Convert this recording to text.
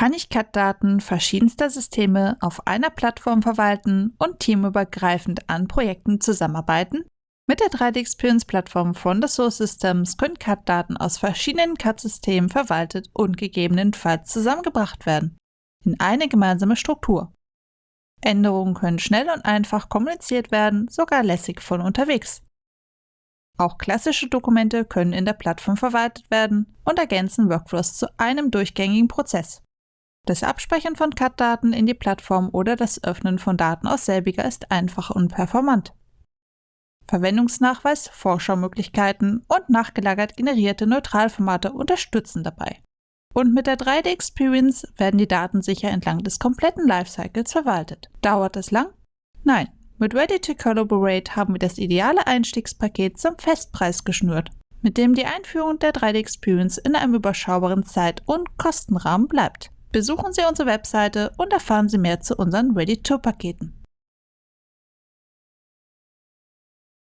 kann ich CAD-Daten verschiedenster Systeme auf einer Plattform verwalten und teamübergreifend an Projekten zusammenarbeiten? Mit der 3D-Experience-Plattform von Dassault Systems können CAD-Daten aus verschiedenen CAD-Systemen verwaltet und gegebenenfalls zusammengebracht werden. In eine gemeinsame Struktur. Änderungen können schnell und einfach kommuniziert werden, sogar lässig von unterwegs. Auch klassische Dokumente können in der Plattform verwaltet werden und ergänzen Workflows zu einem durchgängigen Prozess. Das Abspeichern von CAD-Daten in die Plattform oder das Öffnen von Daten aus selbiger ist einfach und performant. Verwendungsnachweis, Vorschaumöglichkeiten und nachgelagert generierte Neutralformate unterstützen dabei. Und mit der 3D Experience werden die Daten sicher entlang des kompletten Lifecycles verwaltet. Dauert es lang? Nein. Mit Ready to Collaborate haben wir das ideale Einstiegspaket zum Festpreis geschnürt, mit dem die Einführung der 3D Experience in einem überschaubaren Zeit- und Kostenrahmen bleibt. Besuchen Sie unsere Webseite und erfahren Sie mehr zu unseren Ready-to-Paketen.